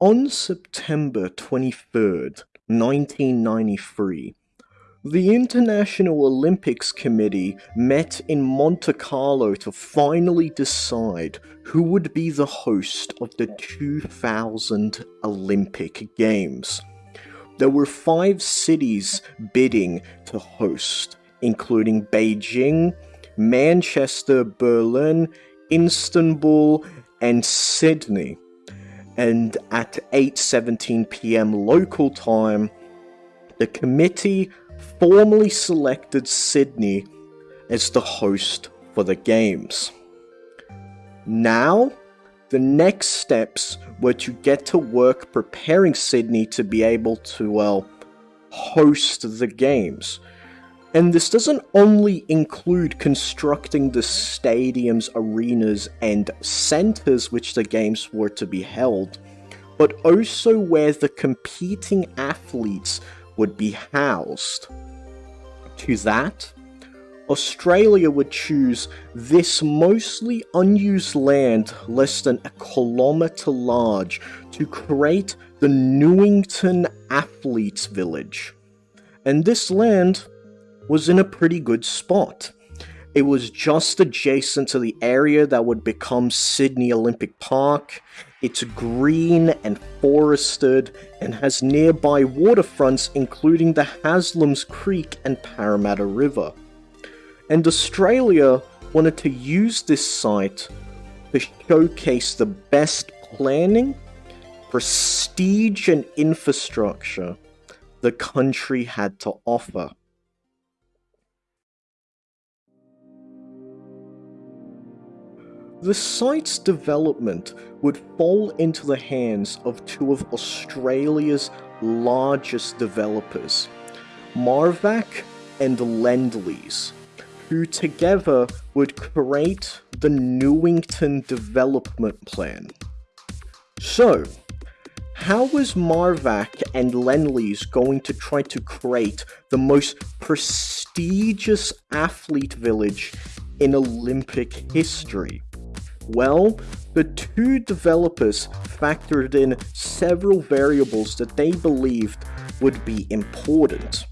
On September 23rd, 1993, the International Olympics Committee met in Monte Carlo to finally decide who would be the host of the 2000 Olympic Games. There were five cities bidding to host, including Beijing, Manchester, Berlin, Istanbul, and Sydney and at 8:17 p.m. local time, the committee formally selected Sydney as the host for the games. Now, the next steps were to get to work preparing Sydney to be able to, well, host the games. And this doesn't only include constructing the stadiums, arenas, and centres which the games were to be held, but also where the competing athletes would be housed. To that, Australia would choose this mostly unused land less than a kilometre large to create the Newington Athletes Village. And this land was in a pretty good spot. It was just adjacent to the area that would become Sydney Olympic Park. It's green and forested and has nearby waterfronts including the Haslam's Creek and Parramatta River. And Australia wanted to use this site to showcase the best planning, prestige and infrastructure the country had to offer. The site's development would fall into the hands of two of Australia's largest developers, Mirvac and Lendlease, who together would create the Newington Development Plan. So, how was Mirvac and Lendlease going to try to create the most prestigious athlete village in Olympic history? Well, the two developers factored in several variables that they believed would be important.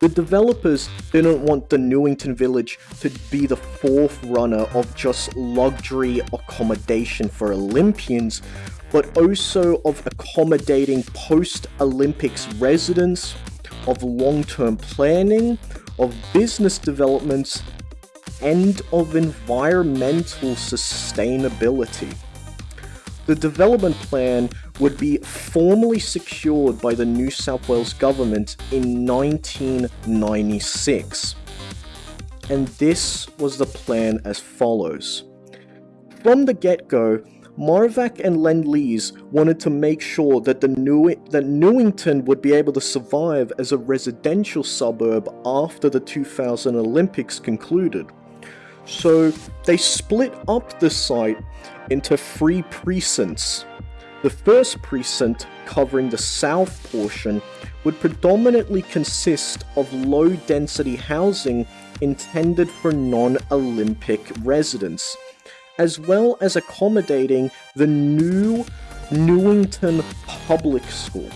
The developers didn't want the Newington Village to be the fourth runner of just luxury accommodation for Olympians, but also of accommodating post-Olympics residents, of long-term planning, of business developments, and of environmental sustainability. The development plan would be formally secured by the New South Wales government in 1996. And this was the plan as follows. From the get-go, Mirvac and Lendlease wanted to make sure that, the New that Newington would be able to survive as a residential suburb after the 2000 Olympics concluded. So they split up the site into three precincts. The first precinct, covering the south portion, would predominantly consist of low-density housing intended for non-Olympic residents, as well as accommodating the new Newington Public School.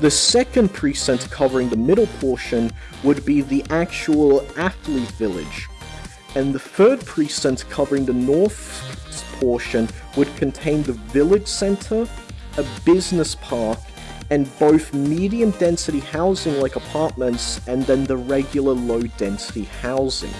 The second precinct covering the middle portion would be the actual athlete village, and the third precinct covering the north portion would contain the village center, a business park, and both medium density housing like apartments and then the regular low density housing.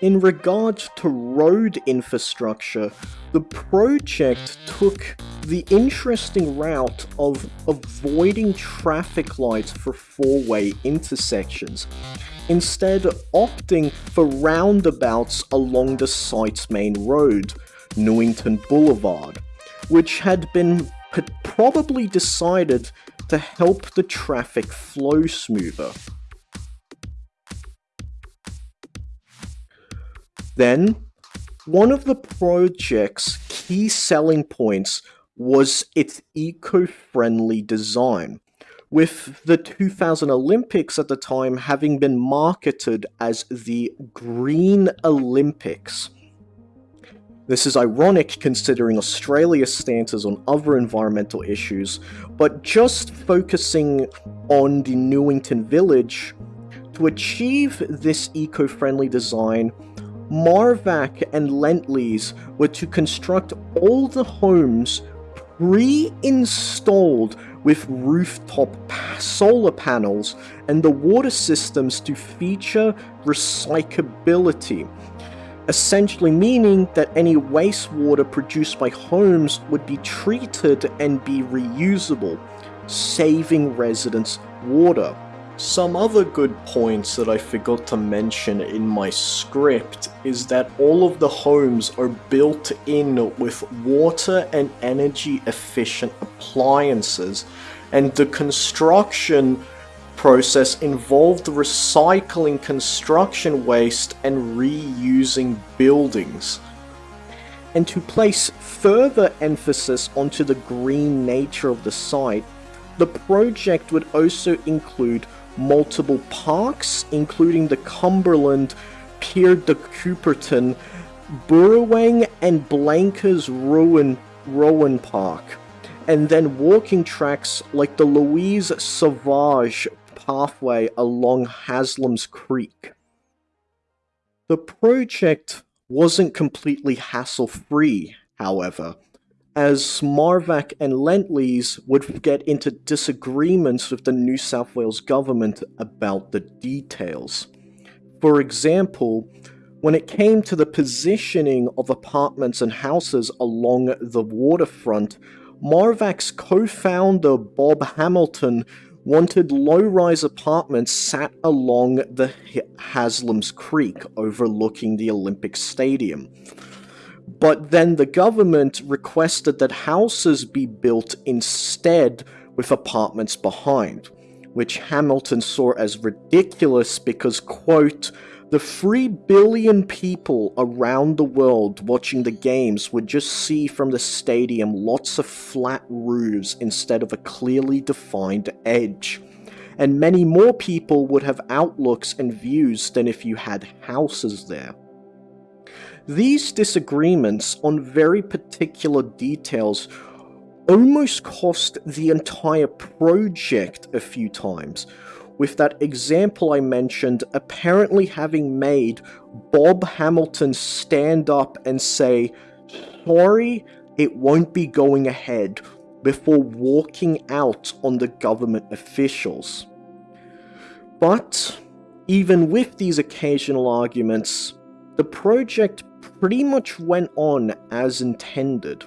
In regards to road infrastructure, the project took the interesting route of avoiding traffic lights for four-way intersections, instead opting for roundabouts along the site's main road, Newington Boulevard, which had been probably decided to help the traffic flow smoother. Then, one of the project's key selling points was its eco-friendly design, with the 2000 Olympics at the time having been marketed as the Green Olympics. This is ironic considering Australia's stances on other environmental issues, but just focusing on the Newington village, to achieve this eco-friendly design, Mirvac and Lendlease were to construct all the homes pre-installed with rooftop solar panels and the water systems to feature recyclability, essentially meaning that any wastewater produced by homes would be treated and be reusable, saving residents water. Some other good points that I forgot to mention in my script is that all of the homes are built in with water and energy efficient appliances and the construction process involved recycling construction waste and reusing buildings. And to place further emphasis onto the green nature of the site, the project would also include multiple parks, including the Cumberland, Pierre de Coubertin, Burrowang, and Blankers Rowan, Rowan Park, and then walking tracks like the Louise Sauvage pathway along Haslam's Creek. The project wasn't completely hassle-free, however, as Mirvac and Lendlease would get into disagreements with the New South Wales government about the details. For example, when it came to the positioning of apartments and houses along the waterfront, Mirvac's co-founder Bob Hamilton wanted low-rise apartments sat along the Haslam's Creek overlooking the Olympic Stadium. But then the government requested that houses be built instead with apartments behind, which Hamilton saw as ridiculous because, quote, the 3 billion people around the world watching the games would just see from the stadium lots of flat roofs instead of a clearly defined edge. And many more people would have outlooks and views than if you had houses there. These disagreements on very particular details almost cost the entire project a few times, with that example I mentioned apparently having made Bob Hamilton stand up and say, sorry, it won't be going ahead, before walking out on the government officials. But, even with these occasional arguments, the project pretty much went on as intended.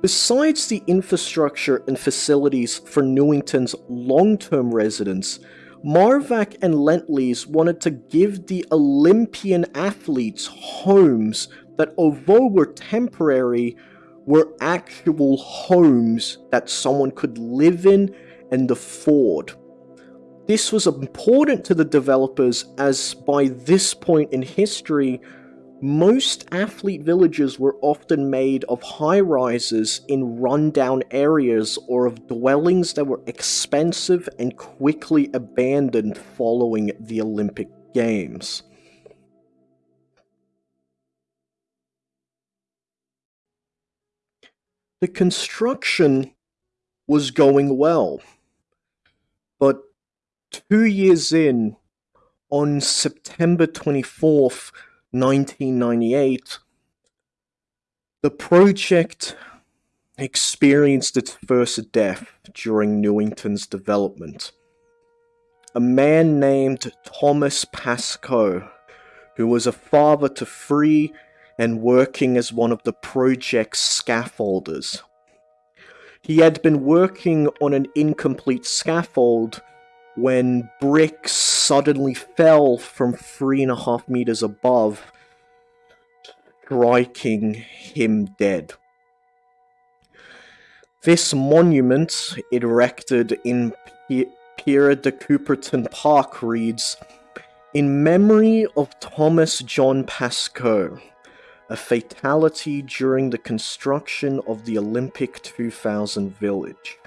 Besides the infrastructure and facilities for Newington's long-term residents, Mirvac and Lendlease wanted to give the Olympian athletes homes that although were temporary, were actual homes that someone could live in and afford. This was important to the developers as by this point in history, most athlete villages were often made of high-rises in rundown areas or of dwellings that were expensive and quickly abandoned following the Olympic Games. The construction was going well, but two years in, on September 24th, 1998, the project experienced its first death during Newington's development. A man named Thomas Pascoe, who was a father to three and working as one of the project's scaffolders. He had been working on an incomplete scaffold when bricks suddenly fell from three and a half meters above, striking him dead. This monument, erected in Pierre de Coubertin Park, reads, In memory of Thomas John Pascoe, a fatality during the construction of the Olympic 2000 village.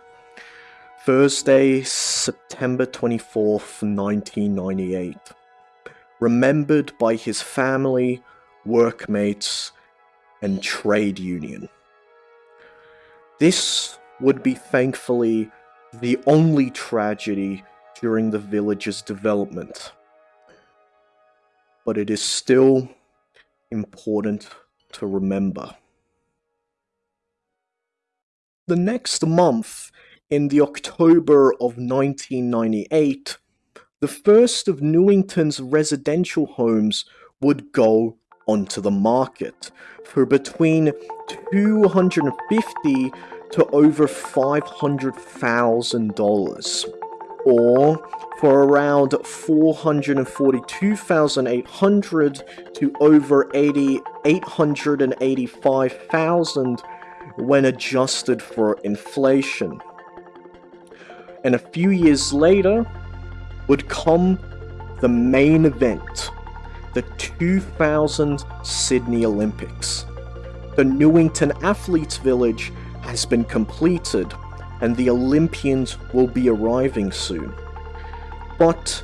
Thursday, September 24th, 1998. Remembered by his family, workmates, and trade union. This would be thankfully the only tragedy during the village's development. But it is still important to remember. The next month, in the October of 1998, the first of Newington's residential homes would go onto the market for between 250 to over $500,000 or for around 442,800 to over 80 885,000 when adjusted for inflation. And a few years later would come the main event, the 2000 Sydney Olympics. The Newington Athletes Village has been completed and the Olympians will be arriving soon. But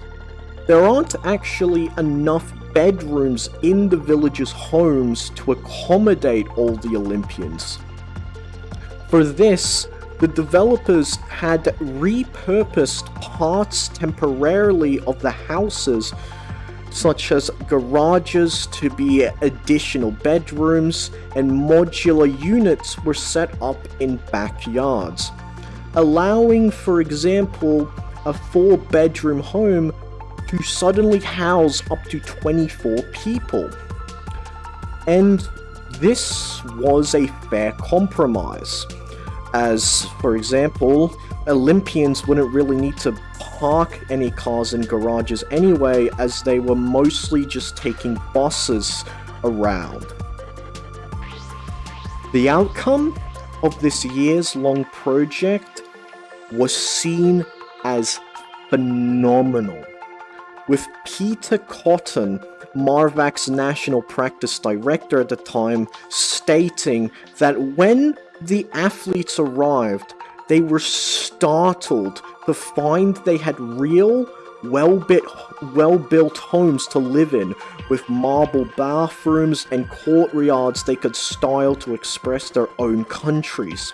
there aren't actually enough bedrooms in the village's homes to accommodate all the Olympians. For this, the developers had repurposed parts temporarily of the houses, such as garages to be additional bedrooms, and modular units were set up in backyards, allowing, for example, a four bedroom home to suddenly house up to 24 people. And this was a fair compromise as, for example, Olympians wouldn't really need to park any cars in garages anyway, as they were mostly just taking buses around. The outcome of this years long project was seen as phenomenal, with Peter Cotton, Mirvac's national practice director at the time, stating that when the athletes arrived, they were startled to find they had real, well-built well -built homes to live in, with marble bathrooms and courtyards they could style to express their own countries.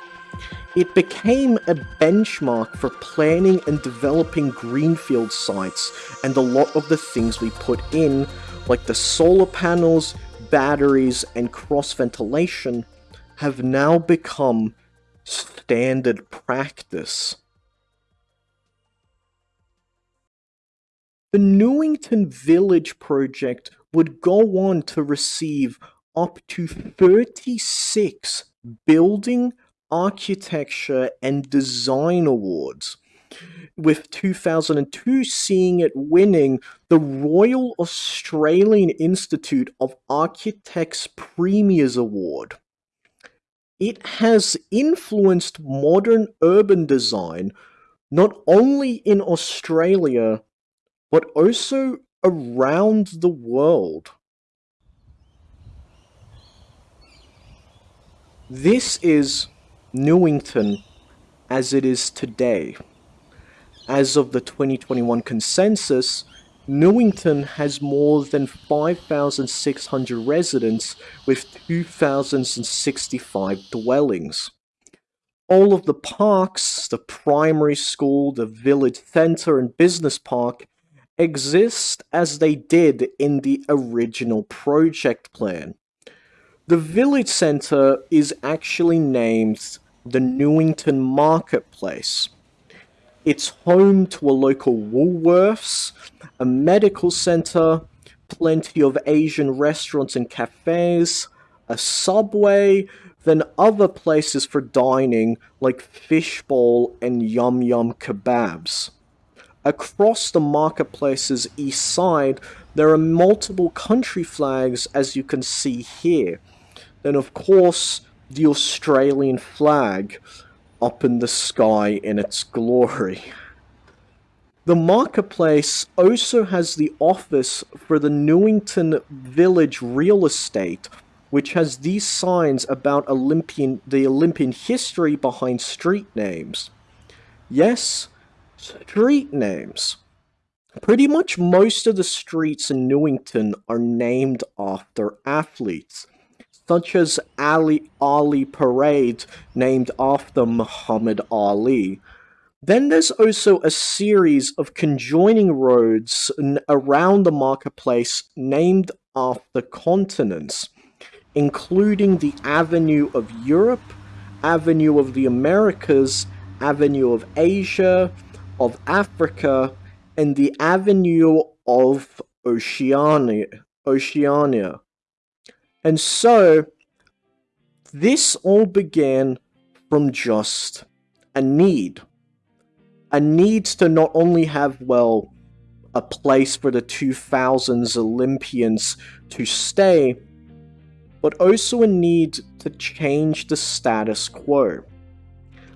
It became a benchmark for planning and developing greenfield sites, and a lot of the things we put in, like the solar panels, batteries, and cross ventilation, have now become standard practice. The Newington Village project would go on to receive up to 36 building, architecture, and design awards, with 2002 seeing it winning the Royal Australian Institute of Architects Premiers Award. It has influenced modern urban design not only in Australia, but also around the world. This is Newington as it is today. As of the 2021 consensus, Newington has more than 5,600 residents with 2,065 dwellings. All of the parks, the primary school, the village center, and business park exist as they did in the original project plan. The village center is actually named the Newington Marketplace. It's home to a local Woolworths, a medical center, plenty of Asian restaurants and cafes, a subway, then other places for dining like Fishbowl and Yum Yum Kebabs. Across the marketplace's east side, there are multiple country flags as you can see here. Then of course, the Australian flag up in the sky in its glory. The marketplace also has the office for the Newington Village Real Estate, which has these signs about Olympian the Olympian history behind street names. Yes, street names. Pretty much most of the streets in Newington are named after athletes, such as Ali, Ali Parade, named after Muhammad Ali. Then there's also a series of conjoining roads around the marketplace named after continents, including the Avenue of Europe, Avenue of the Americas, Avenue of Asia, of Africa, and the Avenue of Oceania. Oceania. And so, this all began from just a need. A need to not only have, well, a place for the 2000s Olympians to stay, but also a need to change the status quo.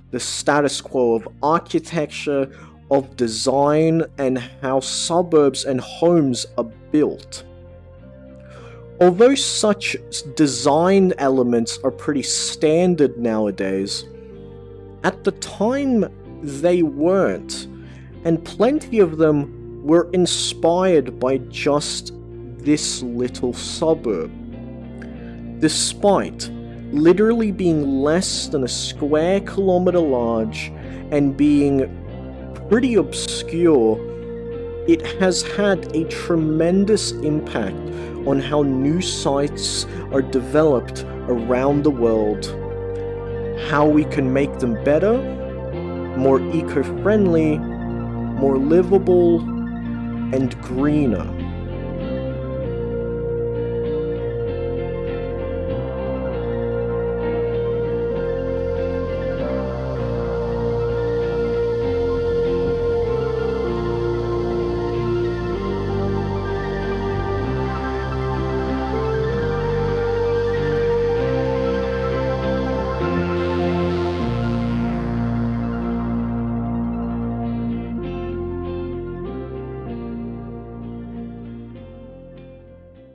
The status quo of architecture, of design, and how suburbs and homes are built. Although such design elements are pretty standard nowadays, at the time they weren't, and plenty of them were inspired by just this little suburb. Despite literally being less than a square kilometer large and being pretty obscure, it has had a tremendous impact on how new sites are developed around the world, how we can make them better, more eco-friendly, more livable, and greener.